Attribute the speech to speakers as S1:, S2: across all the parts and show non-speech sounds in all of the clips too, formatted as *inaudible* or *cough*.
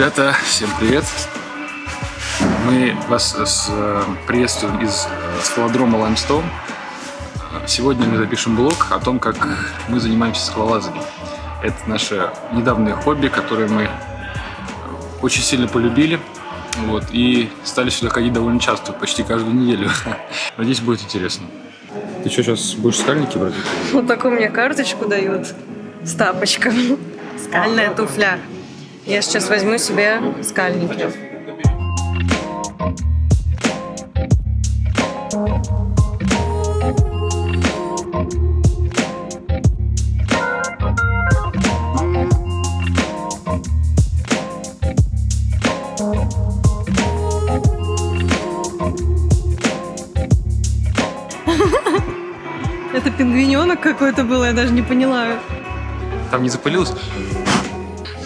S1: Ребята, всем привет! Мы вас э, приветствуем из э, скалодрома Limestone. Сегодня мы запишем блог о том, как мы занимаемся скалолазанием. Это наше недавнее хобби, которое мы очень сильно полюбили. Вот, и стали сюда ходить довольно часто, почти каждую неделю. *laughs* Надеюсь, будет интересно. Ты что, сейчас будешь скальники брать? *laughs*
S2: Вот такую мне карточку дают с тапочками. Скальная туфля. Я сейчас возьму себе скальники. Пингвиненок какой-то был, я даже не поняла.
S1: Там не запылилось?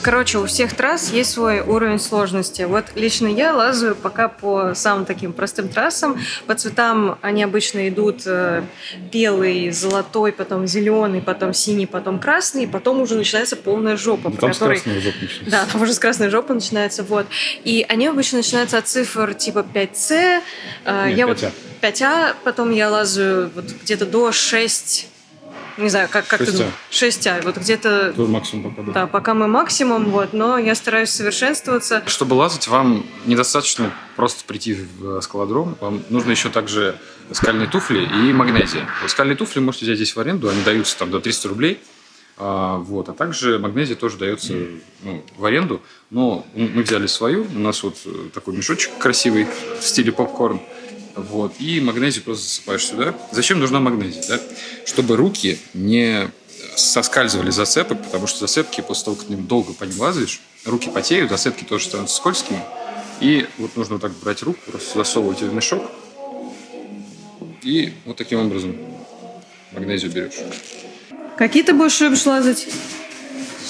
S2: Короче, у всех трасс есть свой уровень сложности. Вот лично я лазаю пока по самым таким простым трассам. По цветам они обычно идут э, белый, золотой, потом зеленый, потом синий, потом красный, и потом уже начинается полная жопа.
S1: Ну, там
S2: которой...
S1: с красной жопы начинается.
S2: Да, там уже с красной жопы начинается, вот. И они обычно начинаются от цифр типа 5C. Э,
S1: Нет,
S2: я
S1: 5А.
S2: вот 5А, потом я лазаю вот где-то до 6 не знаю, как, как ты
S1: 6А.
S2: думаешь? 6А. Вот где-то
S1: Тут максимум пока, да.
S2: да, пока мы максимум, вот, но я стараюсь совершенствоваться.
S1: Чтобы лазать, вам недостаточно просто прийти в скалодром. Вам нужно еще также скальные туфли и магнезия. Вот скальные туфли можете взять здесь в аренду, они даются там до 300 рублей. А, вот. а также магнезия тоже дается ну, в аренду, но мы взяли свою, у нас вот такой мешочек красивый в стиле попкорн, вот, и магнезию просто засыпаешь сюда. Зачем нужна магнезия? Да? Чтобы руки не соскальзывали с зацепок, потому что зацепки после того, как ты долго по ним лазаешь, руки потеют, зацепки тоже становятся скользкими. И вот нужно вот так брать руку, просто засовывать ее в мешок, и вот таким образом магнезию берешь.
S2: Какие ты будешь любишь лазать?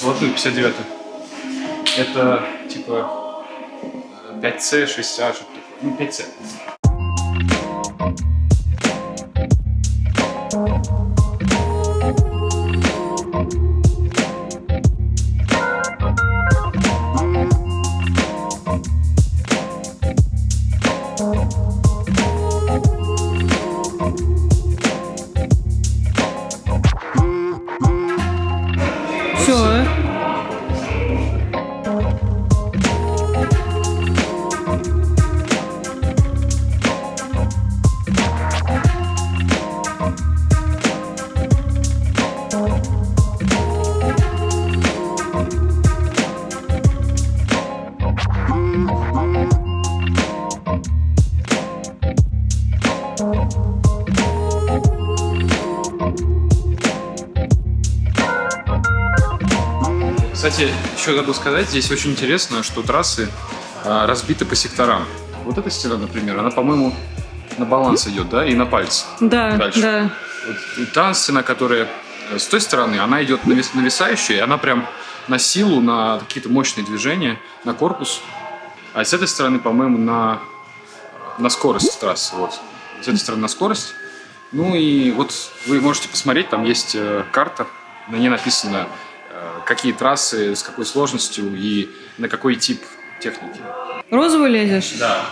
S1: Золотую 59 Это типа 5C, 6А, что-то такое. Ну, 5C. Кстати, еще забыл сказать, здесь очень интересно, что трассы а, разбиты по секторам. Вот эта стена, например, она, по-моему, на баланс идет, да, и на пальцы.
S2: Да,
S1: Дальше.
S2: да.
S1: Вот та стена, которая э, с той стороны, она идет навис- нависающая, и она прям на силу, на какие-то мощные движения, на корпус. А с этой стороны, по-моему, на, на скорость трассы. Вот. С этой стороны на скорость. Ну и вот вы можете посмотреть, там есть э, карта, на ней написано, какие трассы, с какой сложностью и на какой тип техники.
S2: Розовый лезешь?
S1: Да.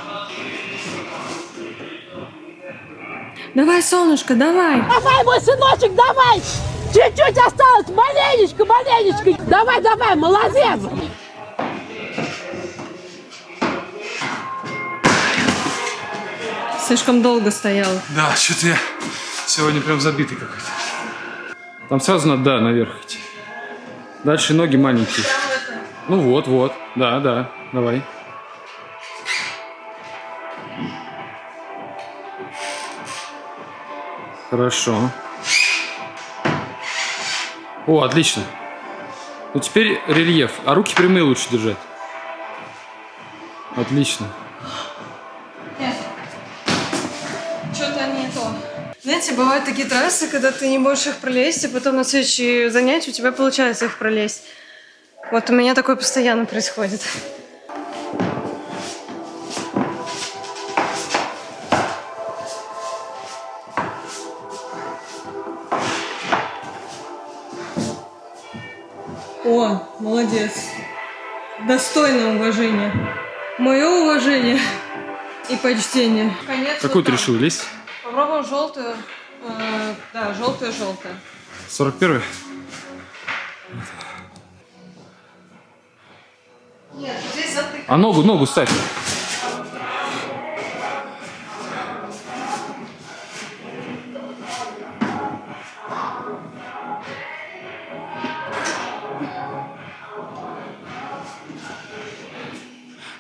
S2: Давай, солнышко, давай.
S3: Давай, мой сыночек, давай! Чуть-чуть осталось, маленечко, маленечко. Давай, давай, молодец!
S2: Слишком долго стоял.
S1: Да, что-то я сегодня прям забитый какой-то. Там сразу надо, да, наверх идти. Дальше ноги маленькие. Ну вот, вот. Да, да. Давай. Хорошо. О, отлично. Ну теперь рельеф. А руки прямые лучше держать. Отлично.
S2: Бывают такие трассы, когда ты не можешь их пролезть, и потом на следующие занятия у тебя получается их пролезть. Вот у меня такое постоянно происходит. О, молодец. Достойное уважение. Мое уважение и почтение. Конец
S1: Какую
S2: вот
S1: ты
S2: там.
S1: решил лезть?
S2: Попробуем желтую. Э, да, желтую.
S1: 41
S2: Нет, здесь затык.
S1: А ногу, ногу ставь.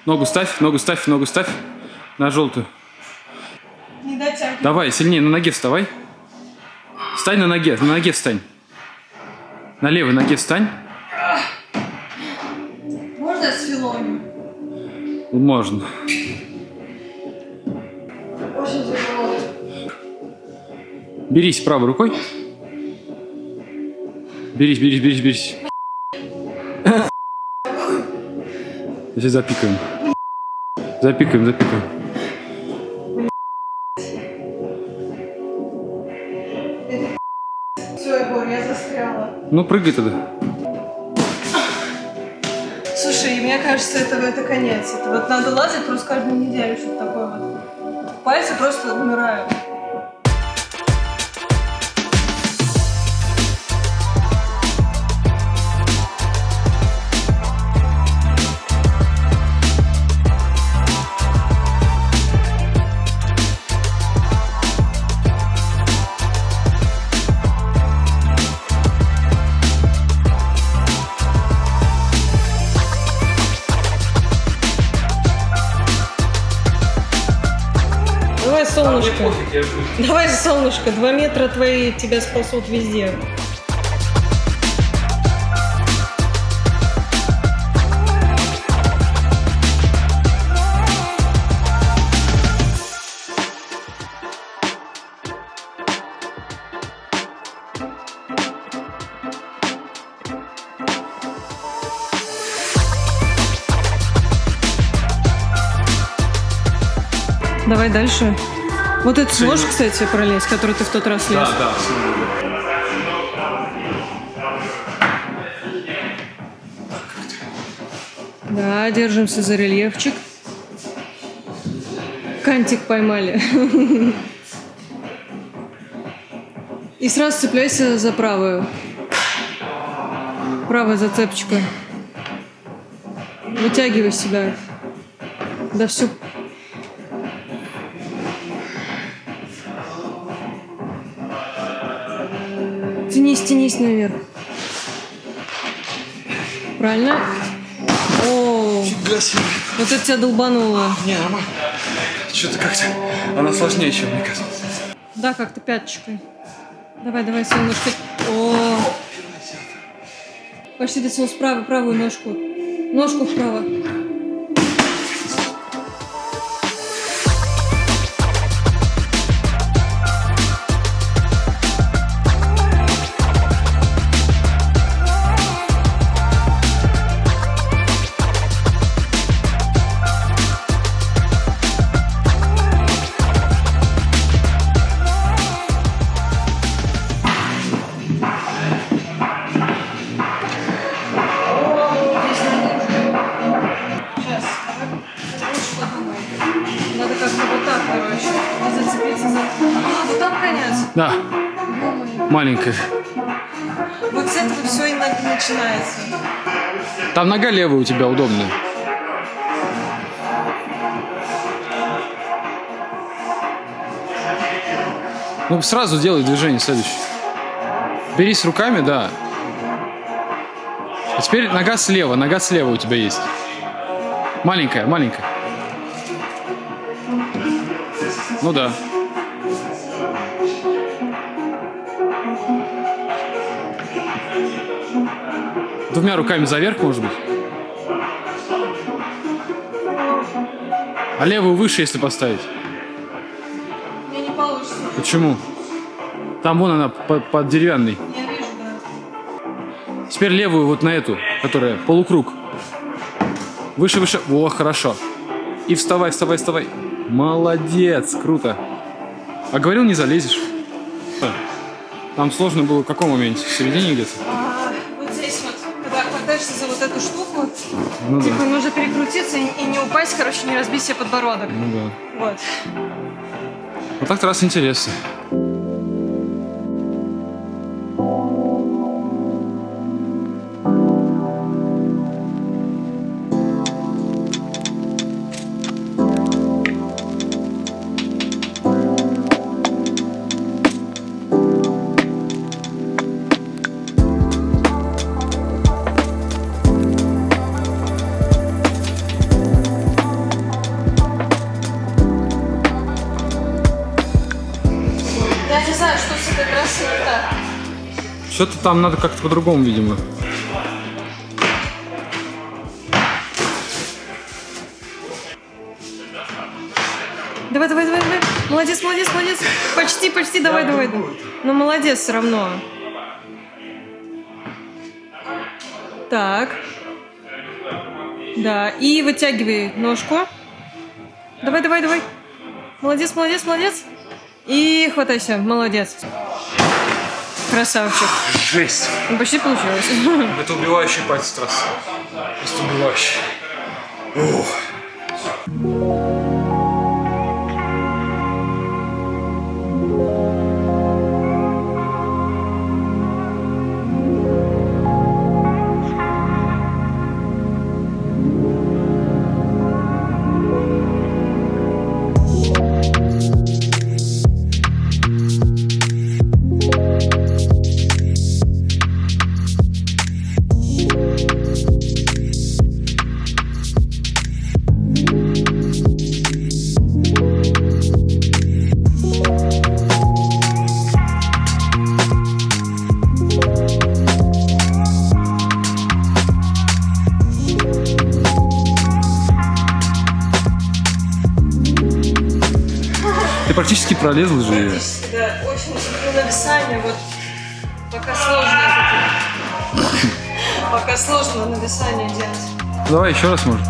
S1: Ногу ставь, ногу ставь, ногу ставь на желтую.
S2: Не дотягивай.
S1: Давай, сильнее, на ноге вставай. Встань на ноге, на ноге встань. На левой ноге встань.
S2: Можно с филонью?
S1: Можно.
S2: Очень тяжело.
S1: Берись правой рукой. Берись, берись, берись, берись. Сейчас запикаем. Запикаем, запикаем. Ну, прыгай тогда.
S2: Слушай, мне кажется, это, это конец. Это вот надо лазить просто каждую неделю, чтобы такое вот. Пальцы просто умирают. Давай, солнышко. Два метра твои тебя спасут везде. Давай дальше. Вот эту сможешь, кстати, пролезть, который ты в тот раз лез?
S1: да.
S2: Да, держимся за рельефчик. Кантик поймали. И сразу цепляйся за правую. Правая зацепочка. Вытягивай себя. Да все. Тянись, тянись наверх. Правильно? О, вот это тебя долбануло.
S1: Не, нормально. Что-то как-то она сложнее, чем мне казалось.
S2: Да, как-то пяточкой. Давай, давай, солнышко. О, почти дотянул справа, правую ножку. Ножку вправо. Там
S1: нога левая у тебя удобная. Ну, сразу делай движение следующее. Берись руками, да. А теперь нога слева, нога слева у тебя есть. Маленькая, маленькая. Ну да. Двумя руками заверх, может быть. А левую выше, если поставить.
S2: Мне не получится.
S1: Почему? Там вон она под, под деревянной.
S2: Я вижу, да.
S1: Теперь левую вот на эту, которая полукруг. Выше, выше. О, хорошо. И вставай, вставай, вставай. Молодец, круто. А говорил, не залезешь. Там сложно было в каком моменте? В середине где-то? Ну
S2: типа
S1: да.
S2: нужно перекрутиться и, и не упасть, короче, не разбить себе подбородок.
S1: Ну да.
S2: Вот.
S1: Вот так-то раз интересно. Что-то там надо как-то по-другому, видимо.
S2: Давай, давай, давай, давай. Молодец, молодец, молодец. Почти, почти, давай, давай. Ну, молодец все равно. Так. Да, и вытягивай ножку. Давай, давай, давай. Молодец, молодец, молодец. И хватайся, молодец. Красавчик.
S1: Жесть.
S2: Ну, почти получилось. *laughs*
S1: Это убивающий пальцы трассы. Просто убивающий. Ты пролезла же ее.
S2: Да, очень люблю нависание, вот пока сложно. Пока сложно нависание делать.
S1: Давай еще раз, может.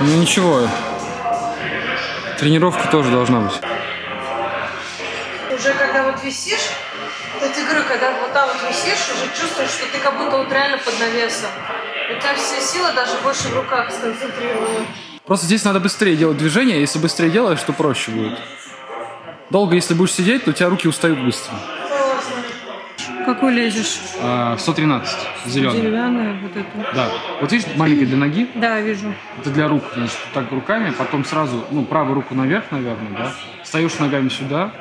S1: Ну ничего. Тренировка тоже должна быть.
S2: Уже когда вот висишь, вот я говорю, когда вот там вот висишь, уже чувствуешь, что ты как будто вот реально под навесом. У тебя вся сила даже больше в руках сконцентрирована.
S1: Просто здесь надо быстрее делать движение. Если быстрее делаешь, то проще будет. Долго, если будешь сидеть, то у тебя руки устают быстро.
S2: Какой лезешь?
S1: А, 113, зеленый.
S2: Деревянная вот это.
S1: Да. Вот видишь, маленькая для ноги,
S2: Да, вижу.
S1: это для рук. Значит, так руками, потом сразу, ну, правую руку наверх, наверное, да. Встаешь ногами сюда.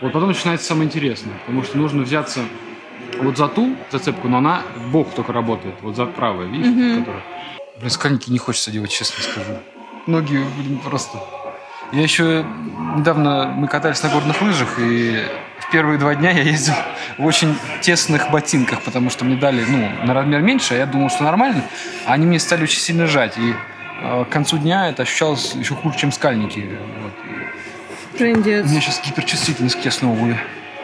S1: Вот потом начинается самое интересное, потому что нужно взяться вот за ту зацепку, но она в бок только работает. Вот за правая, видишь, которая. Блин, скальники не хочется делать, честно скажу. Ноги блин, просто. Я еще недавно мы катались на горных лыжах, и в первые два дня я ездил в очень тесных ботинках, потому что мне дали, ну, на размер меньше, а я думал, что нормально, а они мне стали очень сильно жать, и э, к концу дня это ощущалось еще хуже, чем скальники. Вот. У
S2: Трендец.
S1: меня сейчас гиперчувствительность к обуви.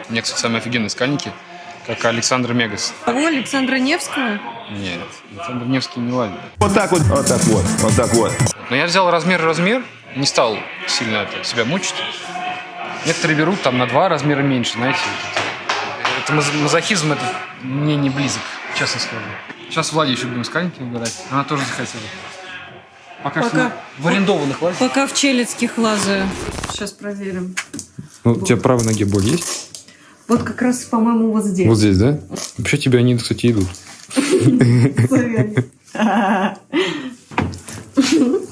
S1: У меня, кстати, самые офигенные скальники, как Александр Мегас.
S2: Того Александра Невского?
S1: Нет, Александр Невский не ладит.
S4: Вот так вот, вот так вот, вот так вот.
S1: Но я взял размер-размер, не стал сильно это, себя мучить. Некоторые берут там на два размера меньше, знаете. Это маз- мазохизм, это мне не близок, честно скажу. Сейчас Владе еще будем скальники выбирать. Она тоже захотела. Пока,
S2: Пока.
S1: что в арендованных лазит.
S2: Пока в челецких лазаю. Сейчас проверим.
S1: Ну, у тебя правой ноге боль есть?
S2: Вот как раз, по-моему, вот здесь.
S1: Вот здесь, да? Вообще тебе они, кстати, идут. *laughs*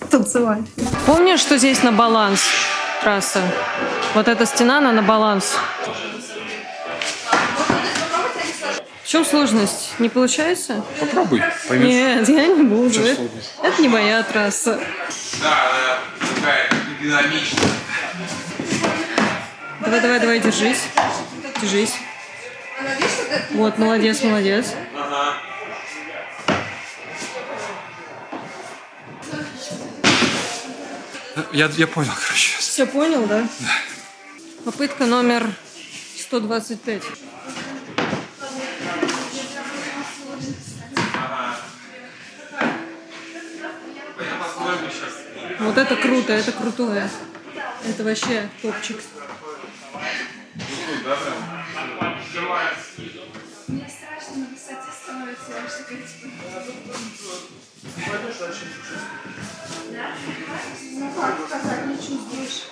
S1: *laughs*
S2: Танцевать. Помнишь, что здесь на баланс трасса? Вот эта стена, она на баланс. В чем сложность? Не получается?
S1: Попробуй, поймешь.
S2: Нет, я не буду. Это, не моя трасса.
S5: Да, она такая динамичная.
S2: Давай, давай, давай, держись. Держись. Вот, молодец, молодец.
S1: Я, я понял, короче.
S2: Все понял, да? Да. Попытка номер 125. Это круто, это крутое. Это вообще топчик.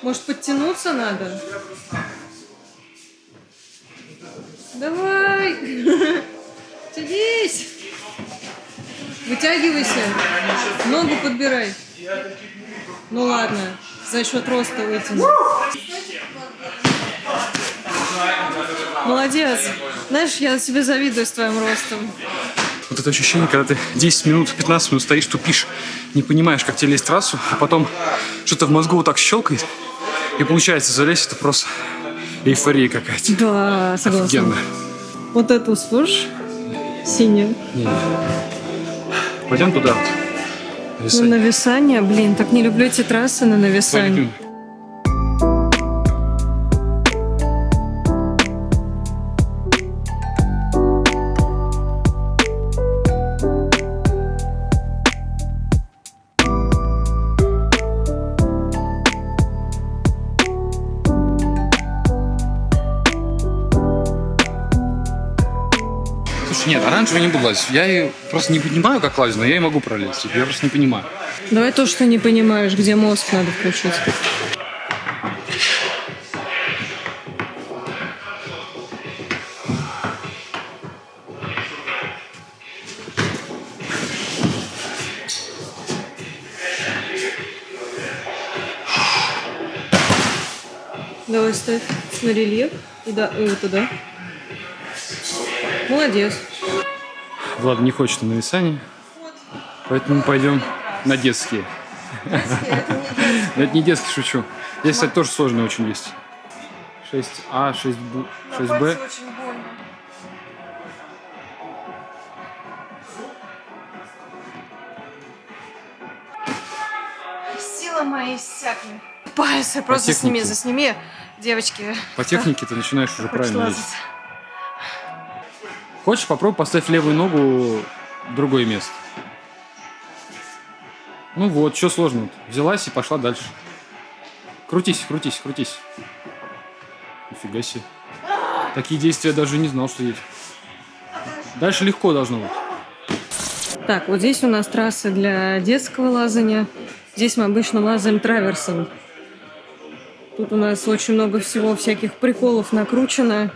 S2: Может, подтянуться надо? Давай! *laughs* Садись! Вытягивайся. Ногу подбирай. Ну ладно, за счет роста вытяну. Молодец. Знаешь, я себе завидую с твоим ростом.
S1: Вот это ощущение, когда ты 10 минут, 15 минут стоишь, тупишь, не понимаешь, как тебе лезть трассу, а потом что-то в мозгу вот так щелкает, и получается залезть, это просто эйфория какая-то.
S2: Да, согласна.
S1: Офигенно.
S2: Вот эту слышишь? Синюю.
S1: Пойдем туда. вот.
S2: На
S1: Висать.
S2: нависание, блин, так не люблю эти трассы на нависание.
S1: Пойдем. Лазить. Я и просто не понимаю, как лазить, но я и могу пролезть. Я просто не понимаю.
S2: Давай то, что не понимаешь, где мозг надо включить. Давай ставь на рельеф. И да, и вот туда. Молодец.
S1: Влад не хочет на нависание, поэтому пойдем на детские. Но это не детский, шучу. Здесь, кстати, тоже сложные очень есть. 6А, 6Б, 6Б.
S2: очень больно.
S6: Сила моя иссякли.
S2: Пальцы просто сними, засними, девочки.
S1: По технике ты начинаешь уже правильно
S2: лазать?
S1: Хочешь, попробуй поставь левую ногу в другое место. Ну вот, что сложно? Взялась и пошла дальше. Крутись, крутись, крутись. Нифига себе. Такие действия даже не знал, что есть. Дальше легко должно быть.
S2: Так, вот здесь у нас трассы для детского лазания. Здесь мы обычно лазаем траверсом. Тут у нас очень много всего, всяких приколов накручено.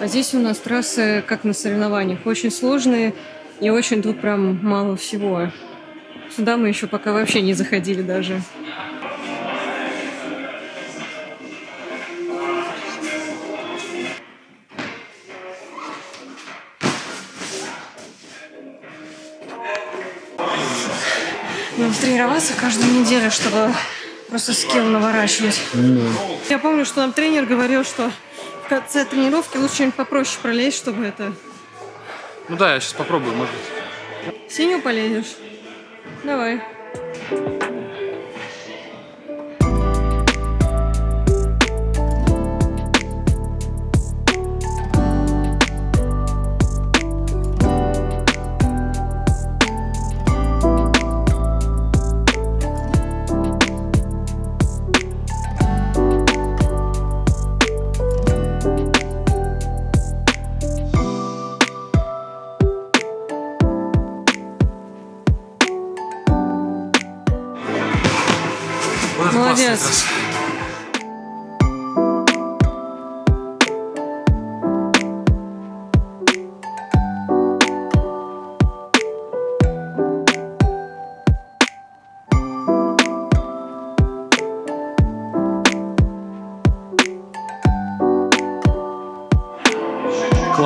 S2: А здесь у нас трассы, как на соревнованиях, очень сложные и очень тут прям мало всего. Сюда мы еще пока вообще не заходили даже. Надо тренироваться каждую неделю, чтобы просто скилл наворачивать. Я помню, что нам тренер говорил, что конце тренировки лучше что-нибудь попроще пролезть, чтобы это...
S1: Ну да, я сейчас попробую, может быть.
S2: Синюю полезешь? Давай.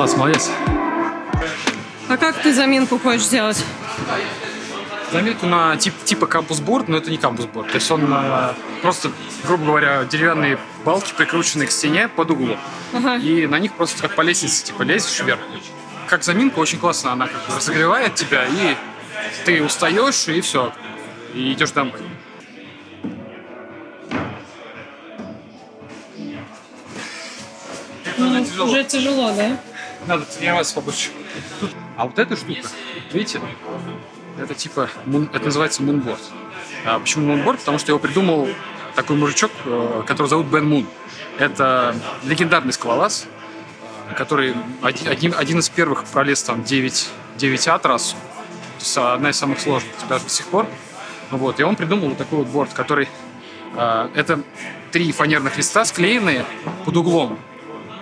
S1: Класс, молодец.
S2: А как ты заминку хочешь сделать?
S1: Заметку на тип, типа кампус-борд, но это не кампус-борд. То есть он э, просто, грубо говоря, деревянные балки, прикрученные к стене под углом.
S2: Ага.
S1: И на них просто как по лестнице, типа, лезешь вверх. Как заминка очень классно, она как бы разогревает тебя, и ты устаешь, и все. и идешь домой.
S2: Ну, уже тяжело, да?
S1: Надо тренироваться побольше. А вот эта штука, видите, это типа, это называется мунборд. А почему мунборд? Потому что его придумал такой мужичок, э, которого зовут Бен Мун. Это легендарный скалолаз, который один- один из первых пролез там 9, 9А трассу. То есть одна из самых сложных даже до сих пор. Ну Вот, и он придумал вот такой вот борт, который... э, это три фанерных листа, склеенные под углом.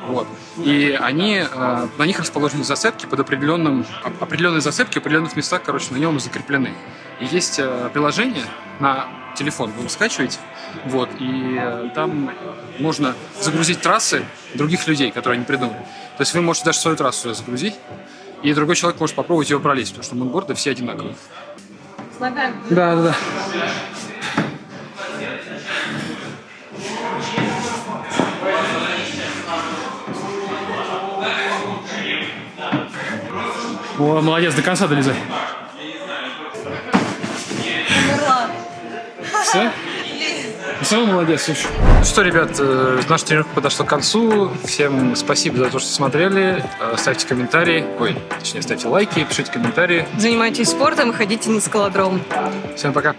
S1: Вот. И они, э, на них расположены засыпки под определенным, оп- определенные засыпки в определенных местах, короче, на нем закреплены. И есть э, приложение на телефон, вы его скачиваете, вот, и э, там можно загрузить трассы других людей, которые они придумали. То есть вы можете даже свою трассу загрузить, и другой человек может попробовать ее пролезть, потому что мунборды все одинаковые.
S2: С ногами.
S1: Да, да, да. О, молодец, до конца долезай. Все? Все, молодец, слушай. Ну что, ребят, э, наша тренировка подошла к концу. Всем спасибо за то, что смотрели. Э, Ставьте комментарии. Ой, точнее, ставьте лайки, пишите комментарии.
S2: Занимайтесь спортом и ходите на скалодром.
S1: Всем пока.